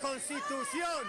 Constitución.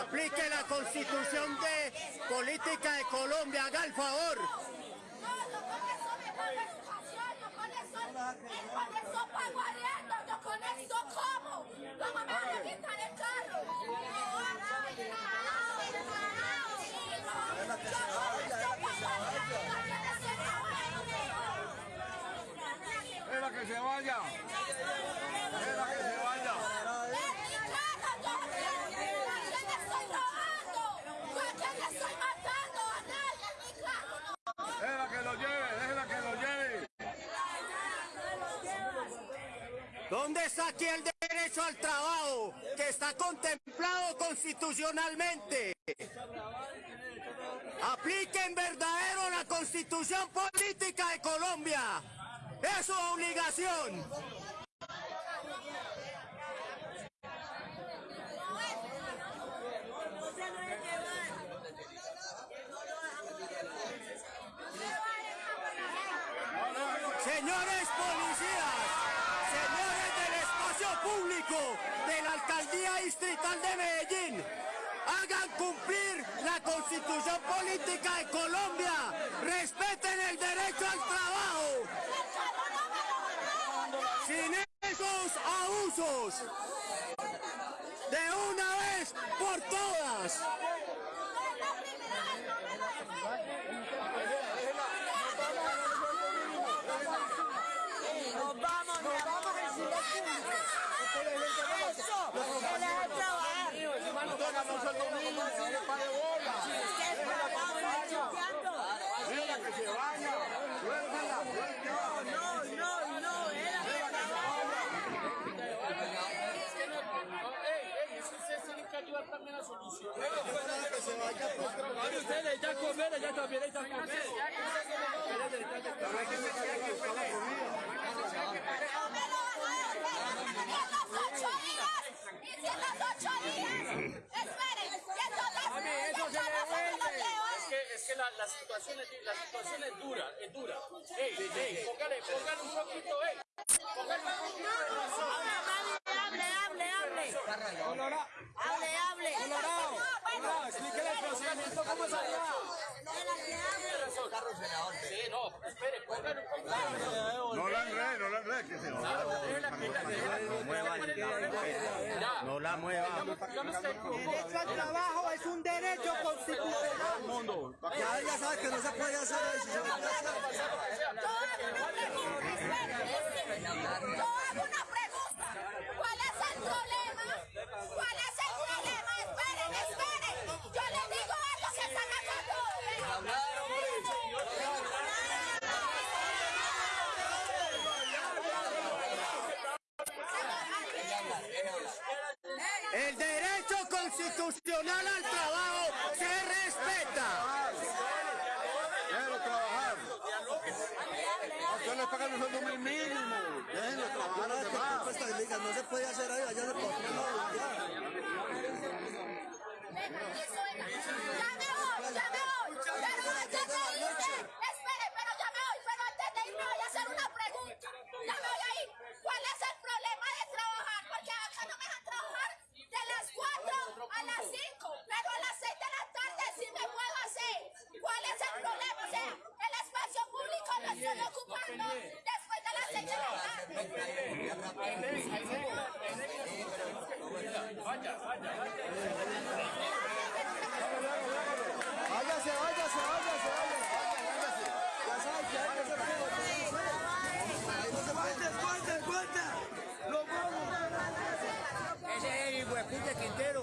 Aplique la constitución de política de Colombia. Haga el favor. No, yo con eso me pago educación, yo con eso, con eso pago arriendo, yo con eso como. ¿Cómo me van a quitar el carro? No, no, no, yo con eso pago arriendo, yo con eso ¡Deja que se vaya! ¡Deja que se vaya! ¿Dónde está aquí el derecho al trabajo que está contemplado constitucionalmente? Apliquen verdadero la constitución política de Colombia. Es su obligación. Señores policías, señores del espacio público de la Alcaldía Distrital de Medellín, hagan cumplir la constitución política de Colombia, respeten el derecho al trabajo, sin esos abusos, de una vez por todas. Nos vamos, Eso. No, no, no, era que ustedes ya comer, ya también, ya. Es que, es que la, la, situación es, la situación es dura, es dura. El procedimiento cómo. Sí, no, espere, un. No la enrede, no la enrede, que se vaya. Ya. No la mueva. Derecho al trabajo es un derecho constitucional. Ya, ya sabes que no se puede hacer eso. Yo hago una pregunta. ¿Cuál es el problema? ¿Cuál es el problema? Esperen, esperen. Yo les digo algo que están acá El derecho constitucional al trabajo se respeta. Déjenlo trabajar. A pagan un sueldo mínimo. Déjenlo trabajar a los demás. No se puede hacer ahí, allá le Ya me voy, ya me voy. Pero antes de irme, espere, pero ya me voy. Pero antes de irme voy a hacer una pregunta. Ya me voy a ir. ¿Cuál es el problema de trabajar? Porque acá no me dejan trabajar de las 4 a las 5, pero a las 6 de la tarde sí me puedo hacer. ¿Cuál es el problema? O sea, el lo estoy ocupando después de las 6 de la tarde. Váyase, váyase, váyase, váyase. Ya sabes que hay que hacer todo. No se puede. ¡Cuenta, cuenta! ¡Lo vamos! Ese es el hueputa Quintero.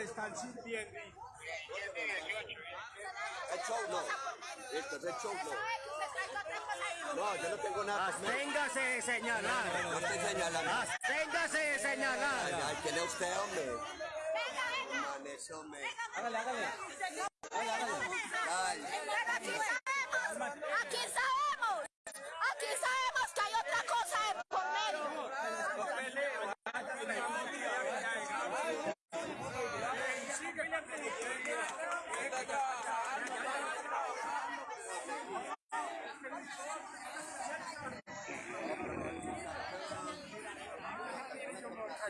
Están sintiendo. El show no. Esto es el show no. ¿Sabe que usted está No, yo no tengo nada. Absténgase de señalar. No estoy señalando. Absténgase de señalar. Ay, ¿qué le usted, hombre? Venga, venga. Man, eso, hombre. Hágale, hágale. Ay, Aquí sabemos, aquí sabemos, aquí sabemos que hay otra cosa de por medio.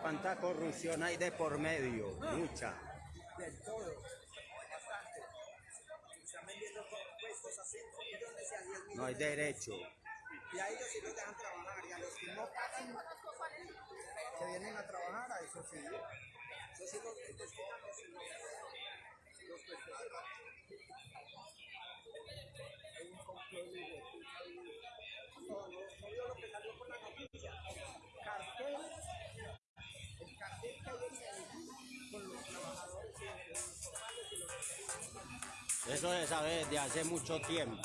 ¿Cuánta corrupción hay de por medio? Mucha. Del todo. Bastante. Están vendiendo puestos a 5 millones y a 10 millones. No hay derecho. Y a ellos sí los dejan trabajar. Y a los que no pagan, que vienen a trabajar, a eso sí. Eso se sabe desde hace mucho tiempo.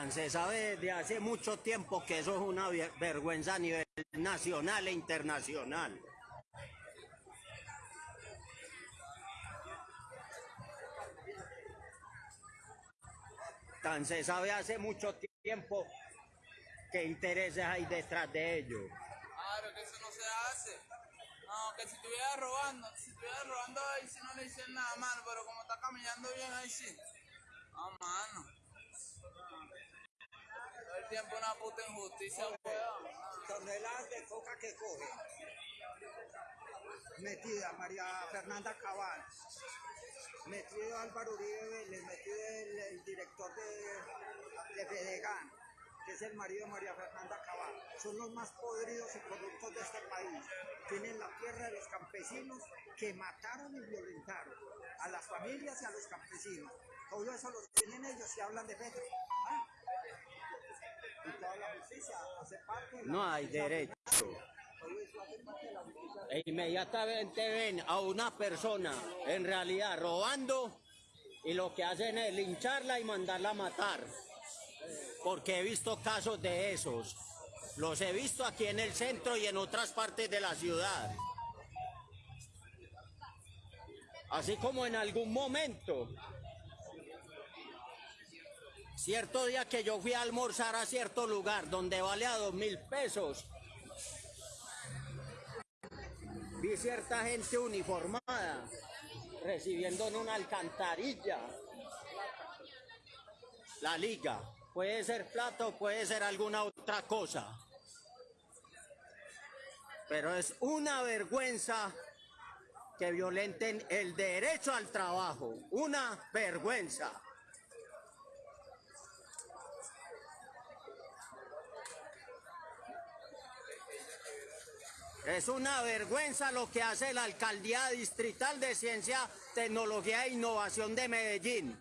Tan se sabe desde hace mucho tiempo que eso es una ver- vergüenza a nivel nacional e internacional. Tan se sabe hace mucho tiempo qué intereses hay detrás de ello. Claro, que eso no se hace. No, que si estuviera robando, si estuviera robando ahí sí no le dicen nada malo, pero como está caminando bien ahí sí. No, mano. Tiempo una puta injusticia, weón. toneladas de coca que coge. Metida María Fernanda Cabal. Metido Álvaro Uribe Vélez, metido el, el director de, de Fedegan, que es el marido de María Fernanda Cabal. Son los más podridos y corruptos de este país. Tienen la tierra de los campesinos que mataron y violentaron a las familias y a los campesinos. Todo eso lo tienen ellos y hablan de Petro. No hay derecho. E inmediatamente ven a una persona en realidad robando y lo que hacen es lincharla y mandarla a matar. Porque he visto casos de esos. Los he visto aquí en el centro y en otras partes de la ciudad. Así como en algún momento, cierto día que yo fui a almorzar a cierto lugar donde vale a dos mil pesos, vi cierta gente uniformada recibiendo en una alcantarilla la liga. Puede ser plato, puede ser alguna otra cosa. Pero es una vergüenza que violenten el derecho al trabajo. Una vergüenza. Es una vergüenza lo que hace la Alcaldía Distrital de Ciencia, Tecnología e Innovación de Medellín.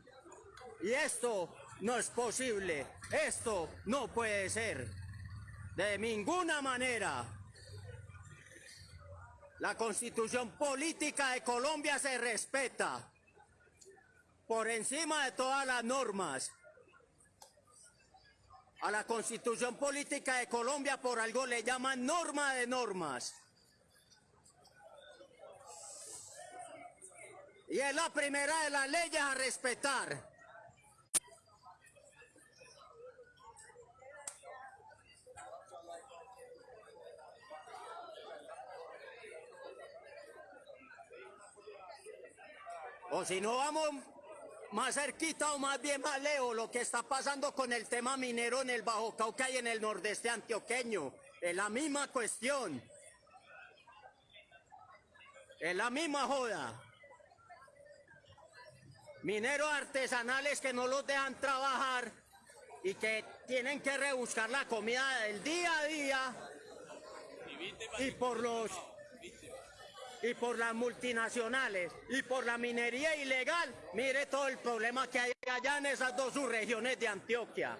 Y esto no es posible. Esto no puede ser. De ninguna manera. La constitución política de Colombia se respeta por encima de todas las normas. A la constitución política de Colombia por algo le llaman norma de normas. Y es la primera de las leyes a respetar. O si no vamos más cerquita o más bien más lejos, lo que está pasando con el tema minero en el Bajo Cauca y en el nordeste antioqueño. Es la misma cuestión. Es la misma joda. Mineros artesanales que no los dejan trabajar y que tienen que rebuscar la comida del día a día. Y por los y por las multinacionales y por la minería ilegal, mire todo el problema que hay allá en esas dos subregiones de Antioquia.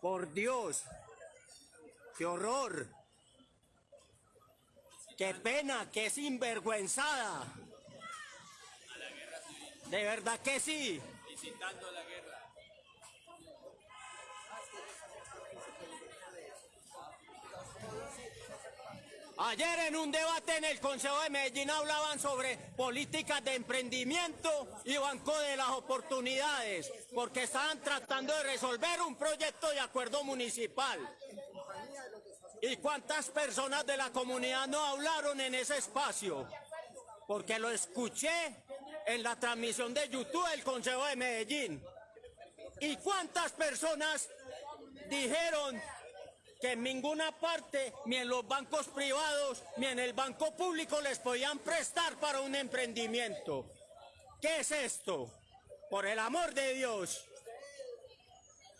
Por Dios, qué horror, qué pena, qué sinvergüenzada. De verdad que sí. la guerra. Ayer en un debate en el Consejo de Medellín hablaban sobre políticas de emprendimiento y Banco de las Oportunidades, porque estaban tratando de resolver un proyecto de acuerdo municipal. ¿Y cuántas personas de la comunidad no hablaron en ese espacio? Porque lo escuché en la transmisión de YouTube del Consejo de Medellín. ¿Y cuántas personas dijeron que en ninguna parte, ni en los bancos privados, ni en el banco público les podían prestar para un emprendimiento. ¿Qué es esto? Por el amor de Dios.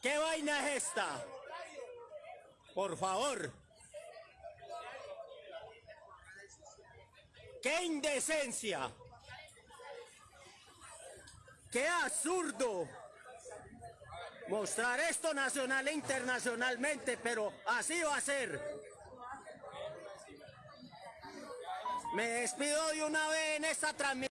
¿Qué vaina es esta? Por favor. ¡Qué indecencia! ¡Qué absurdo! mostrar esto nacional e internacionalmente, pero así va a ser. Me despido de una vez en esta transmisión.